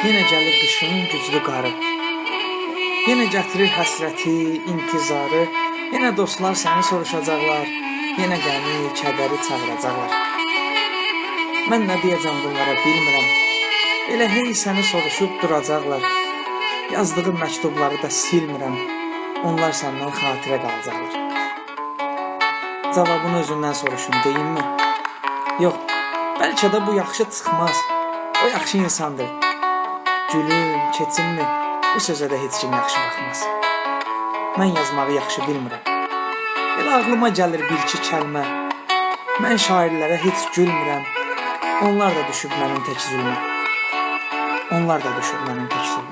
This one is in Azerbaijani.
Yenə gəlir qışın güclü qarı. Yenə gətirir həsrəti, intizarı. Yenə dostlar səni soruşacaqlar. Yenə qəmi, kədəri çağıracaqlar. Mən nə deyəcəm bunlara bilmirəm. Elə hey səni soruşub duracaqlar. Yazdığım məktubları da silmirəm. Onlar səndən xatirə qalacaqlar. Cavabını özündən soruşun, deyimmi? Yox, bəlkə də bu yaxşı çıxmaz. O yaxşı insandır. Gülüm, keçinmi? Bu sözə də heç kim yaxşı baxmaz. Mən yazmağı yaxşı bilmirəm. Elə ağlıma gəlir bir-iki kəlmə. Mən şairlərə heç gülmürəm. Onlar da düşüb mənim tək zülmə. Onlar da düşüb mənim tək zülmə.